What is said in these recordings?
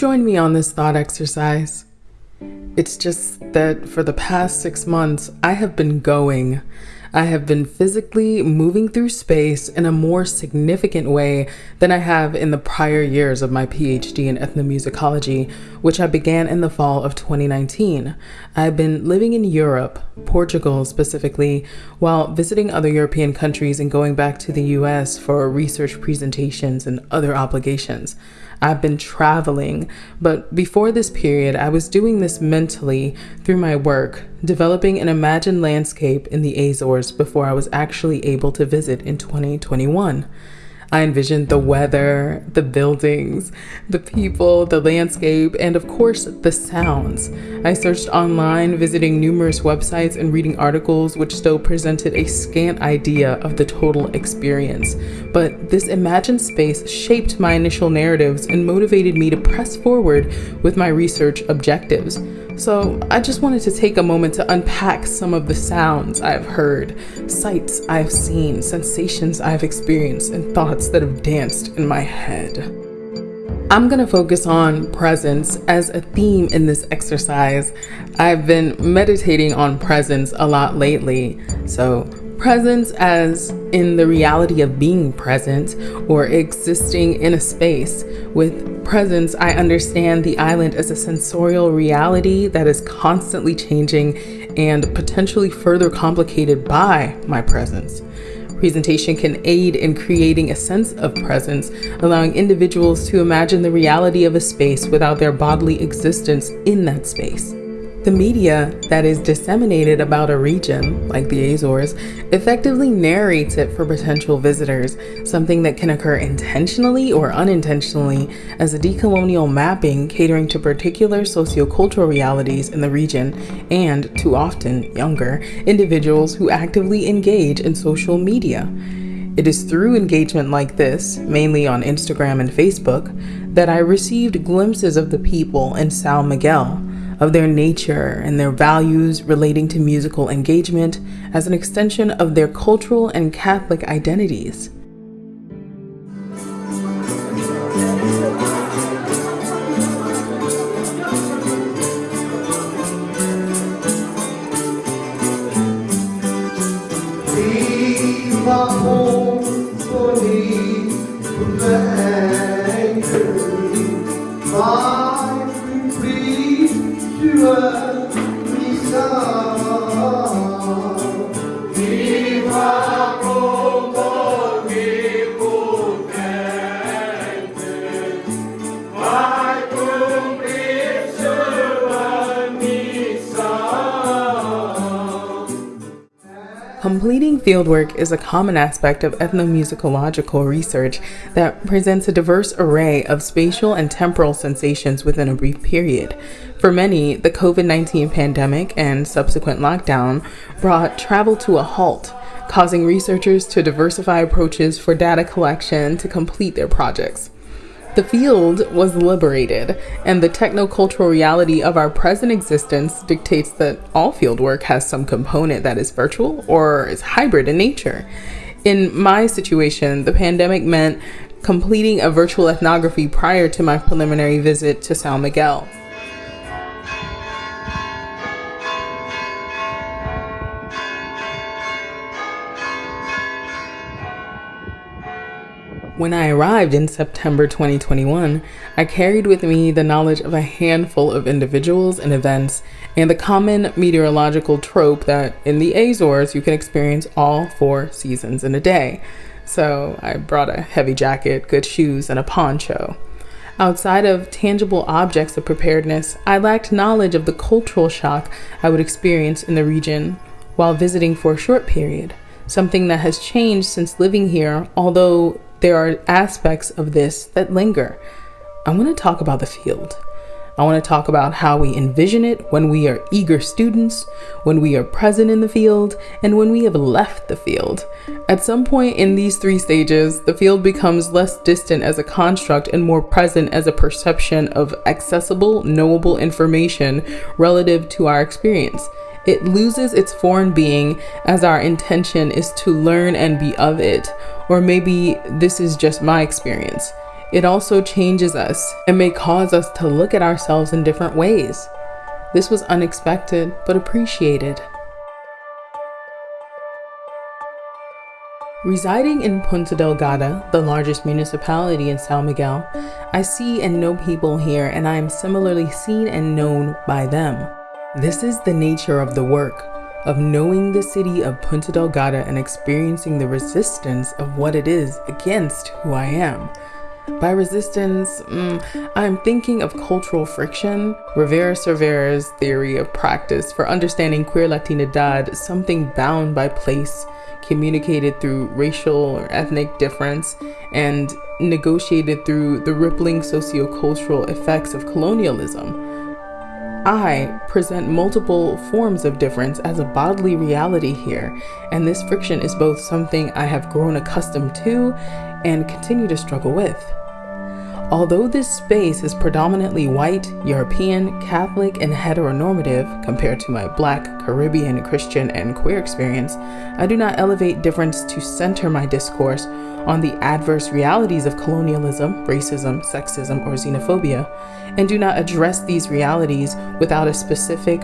join me on this thought exercise? It's just that for the past six months, I have been going. I have been physically moving through space in a more significant way than I have in the prior years of my PhD in ethnomusicology, which I began in the fall of 2019. I've been living in Europe, Portugal specifically, while visiting other European countries and going back to the US for research presentations and other obligations. I've been traveling, but before this period, I was doing this mentally through my work, developing an imagined landscape in the Azores before I was actually able to visit in 2021. I envisioned the weather, the buildings, the people, the landscape, and of course, the sounds. I searched online, visiting numerous websites and reading articles which still presented a scant idea of the total experience. But this imagined space shaped my initial narratives and motivated me to press forward with my research objectives. So I just wanted to take a moment to unpack some of the sounds I've heard, sights I've seen, sensations I've experienced, and thoughts that have danced in my head. I'm gonna focus on presence as a theme in this exercise. I've been meditating on presence a lot lately, so presence as in the reality of being present or existing in a space. With presence, I understand the island as a sensorial reality that is constantly changing and potentially further complicated by my presence. Presentation can aid in creating a sense of presence, allowing individuals to imagine the reality of a space without their bodily existence in that space. The media that is disseminated about a region, like the Azores, effectively narrates it for potential visitors, something that can occur intentionally or unintentionally as a decolonial mapping catering to particular sociocultural realities in the region and, too often younger, individuals who actively engage in social media. It is through engagement like this, mainly on Instagram and Facebook, that I received glimpses of the people in São Miguel of their nature and their values relating to musical engagement as an extension of their cultural and Catholic identities. Obrigado. Completing fieldwork is a common aspect of ethnomusicological research that presents a diverse array of spatial and temporal sensations within a brief period. For many, the COVID 19 pandemic and subsequent lockdown brought travel to a halt, causing researchers to diversify approaches for data collection to complete their projects. The field was liberated, and the technocultural reality of our present existence dictates that all fieldwork has some component that is virtual or is hybrid in nature. In my situation, the pandemic meant completing a virtual ethnography prior to my preliminary visit to São Miguel. When I arrived in September 2021, I carried with me the knowledge of a handful of individuals and events and the common meteorological trope that in the Azores you can experience all four seasons in a day. So I brought a heavy jacket, good shoes, and a poncho. Outside of tangible objects of preparedness, I lacked knowledge of the cultural shock I would experience in the region while visiting for a short period, something that has changed since living here, although there are aspects of this that linger. I want to talk about the field. I want to talk about how we envision it when we are eager students, when we are present in the field, and when we have left the field. At some point in these three stages, the field becomes less distant as a construct and more present as a perception of accessible, knowable information relative to our experience. It loses its foreign being as our intention is to learn and be of it. Or maybe this is just my experience. it also changes us and may cause us to look at ourselves in different ways. This was unexpected but appreciated. Residing in Ponta Delgada, the largest municipality in San Miguel, I see and know people here and I am similarly seen and known by them. This is the nature of the work, of knowing the city of Ponta Delgada and experiencing the resistance of what it is against who I am. By resistance, mm, I'm thinking of cultural friction, Rivera-Servera's theory of practice for understanding queer Latinidad, something bound by place, communicated through racial or ethnic difference, and negotiated through the rippling sociocultural effects of colonialism. I present multiple forms of difference as a bodily reality here, and this friction is both something I have grown accustomed to and continue to struggle with. Although this space is predominantly white, European, Catholic, and heteronormative compared to my black, Caribbean, Christian, and queer experience, I do not elevate difference to center my discourse on the adverse realities of colonialism, racism, sexism, or xenophobia, and do not address these realities without a specific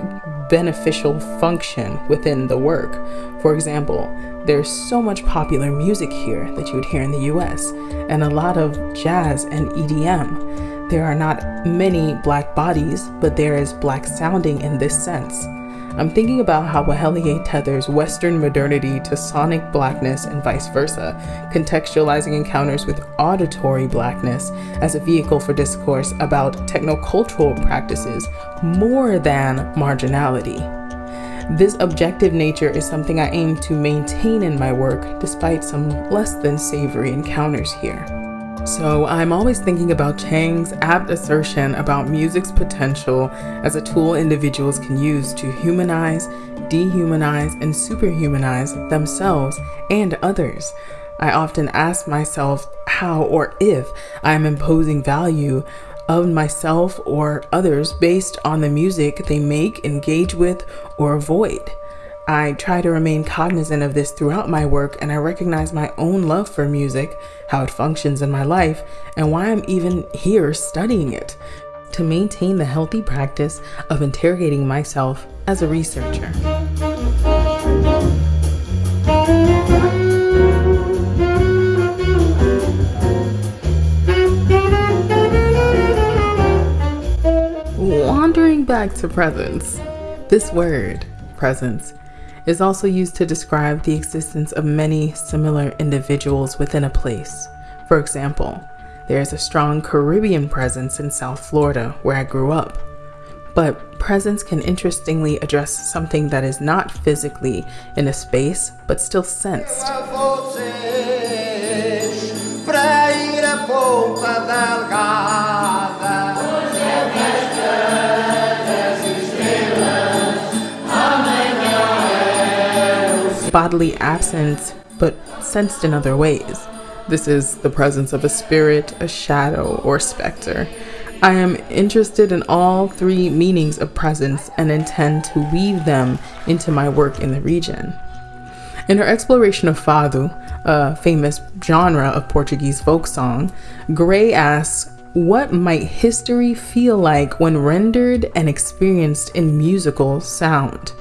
beneficial function within the work. For example, there's so much popular music here that you would hear in the US, and a lot of jazz and EDM. There are not many black bodies, but there is black sounding in this sense. I'm thinking about how Weheliye tethers Western modernity to sonic blackness and vice versa, contextualizing encounters with auditory blackness as a vehicle for discourse about technocultural practices more than marginality. This objective nature is something I aim to maintain in my work despite some less than savory encounters here. So I'm always thinking about Chang's apt assertion about music's potential as a tool individuals can use to humanize, dehumanize, and superhumanize themselves and others. I often ask myself how or if I am imposing value of myself or others based on the music they make, engage with, or avoid. I try to remain cognizant of this throughout my work, and I recognize my own love for music, how it functions in my life, and why I'm even here studying it to maintain the healthy practice of interrogating myself as a researcher. Wandering back to presence, this word, presence, is also used to describe the existence of many similar individuals within a place. For example, there is a strong Caribbean presence in South Florida, where I grew up. But presence can interestingly address something that is not physically in a space, but still sensed. Bodily absence, but sensed in other ways. This is the presence of a spirit, a shadow, or specter. I am interested in all three meanings of presence and intend to weave them into my work in the region. In her exploration of fado, a famous genre of Portuguese folk song, Gray asks, What might history feel like when rendered and experienced in musical sound?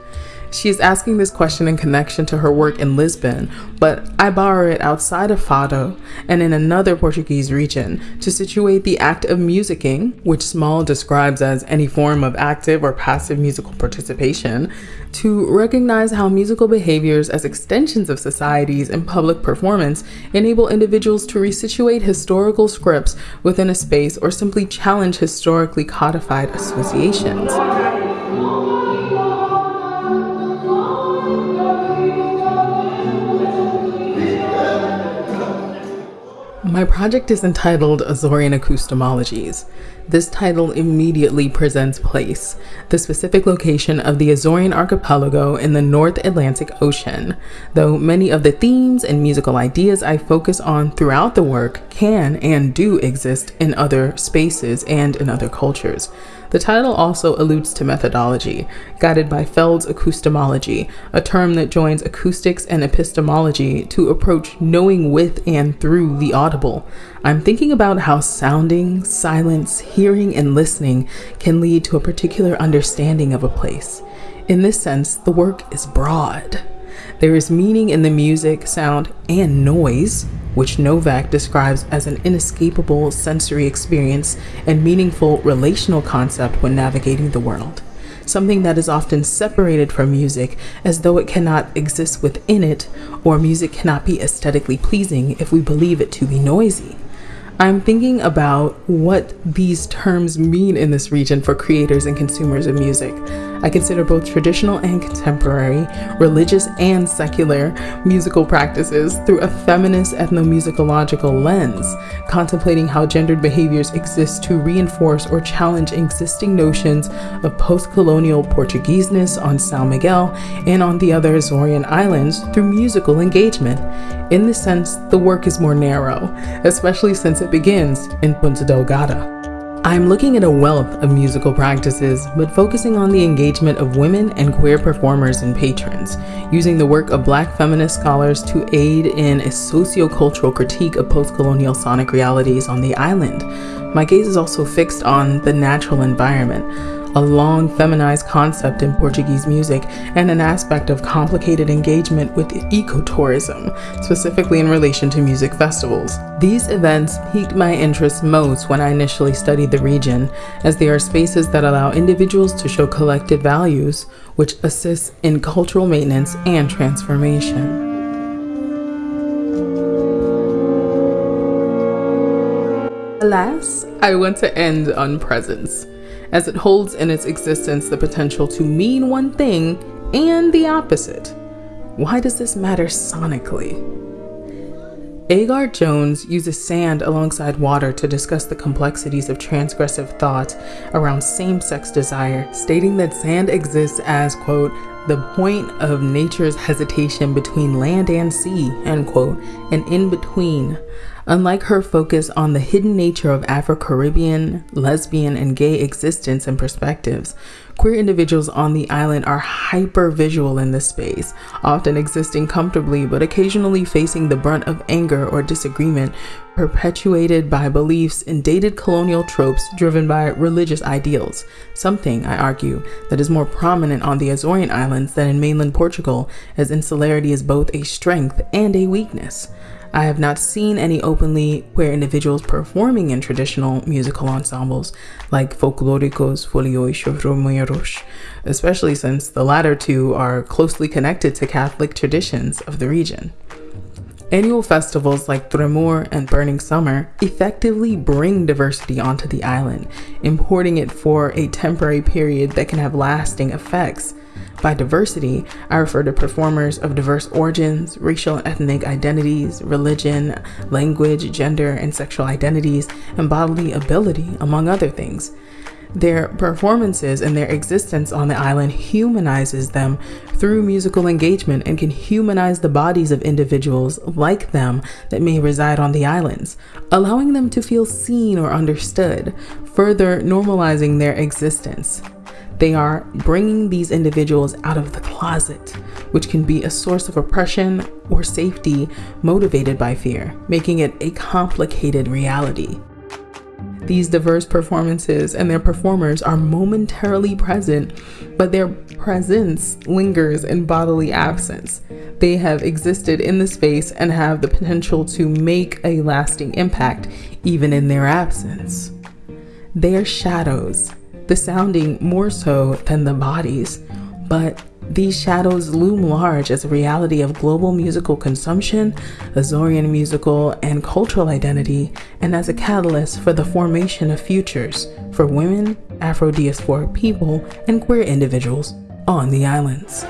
She is asking this question in connection to her work in Lisbon, but I borrow it outside of Fado and in another Portuguese region to situate the act of musicking, which Small describes as any form of active or passive musical participation, to recognize how musical behaviors as extensions of societies and public performance enable individuals to resituate historical scripts within a space or simply challenge historically codified associations. My project is entitled Azorian Acoustemologies. This title immediately presents place, the specific location of the Azorian archipelago in the North Atlantic Ocean, though many of the themes and musical ideas I focus on throughout the work can and do exist in other spaces and in other cultures. The title also alludes to methodology, guided by Feld's acoustemology, a term that joins acoustics and epistemology to approach knowing with and through the audible. I'm thinking about how sounding, silence, hearing, and listening can lead to a particular understanding of a place. In this sense, the work is broad. There is meaning in the music, sound, and noise which Novak describes as an inescapable sensory experience and meaningful relational concept when navigating the world. Something that is often separated from music as though it cannot exist within it, or music cannot be aesthetically pleasing if we believe it to be noisy. I'm thinking about what these terms mean in this region for creators and consumers of music. I consider both traditional and contemporary, religious and secular musical practices through a feminist ethnomusicological lens, contemplating how gendered behaviors exist to reinforce or challenge existing notions of post colonial Portugueseness on Sao Miguel and on the other Azorean islands through musical engagement. In this sense, the work is more narrow, especially since it begins in Ponta Delgada. I'm looking at a wealth of musical practices, but focusing on the engagement of women and queer performers and patrons, using the work of black feminist scholars to aid in a sociocultural critique of post-colonial sonic realities on the island. My gaze is also fixed on the natural environment, a long feminized concept in Portuguese music, and an aspect of complicated engagement with ecotourism, specifically in relation to music festivals. These events piqued my interest most when I initially studied the region, as they are spaces that allow individuals to show collective values, which assists in cultural maintenance and transformation. Alas, I want to end on presence as it holds in its existence the potential to mean one thing and the opposite. Why does this matter sonically? Agard-Jones uses sand alongside water to discuss the complexities of transgressive thought around same sex desire, stating that sand exists as, quote, the point of nature's hesitation between land and sea, end quote, and in between, Unlike her focus on the hidden nature of Afro Caribbean, lesbian, and gay existence and perspectives, queer individuals on the island are hyper visual in this space, often existing comfortably but occasionally facing the brunt of anger or disagreement perpetuated by beliefs in dated colonial tropes driven by religious ideals, something, I argue, that is more prominent on the Azorean Islands than in mainland Portugal, as insularity is both a strength and a weakness. I have not seen any openly queer individuals performing in traditional musical ensembles like Folklóricos, Folclóricos Foliões Romeiros, especially since the latter two are closely connected to Catholic traditions of the region. Annual festivals like Tremor and Burning Summer effectively bring diversity onto the island, importing it for a temporary period that can have lasting effects by diversity, I refer to performers of diverse origins, racial and ethnic identities, religion, language, gender, and sexual identities, and bodily ability, among other things. Their performances and their existence on the island humanizes them through musical engagement and can humanize the bodies of individuals like them that may reside on the islands, allowing them to feel seen or understood, further normalizing their existence. They are bringing these individuals out of the closet, which can be a source of oppression or safety motivated by fear, making it a complicated reality. These diverse performances and their performers are momentarily present, but their presence lingers in bodily absence. They have existed in the space and have the potential to make a lasting impact, even in their absence. They are shadows, the sounding more so than the bodies, but these shadows loom large as a reality of global musical consumption, Azorian musical and cultural identity, and as a catalyst for the formation of futures for women, Afro diasporic people, and queer individuals on the islands.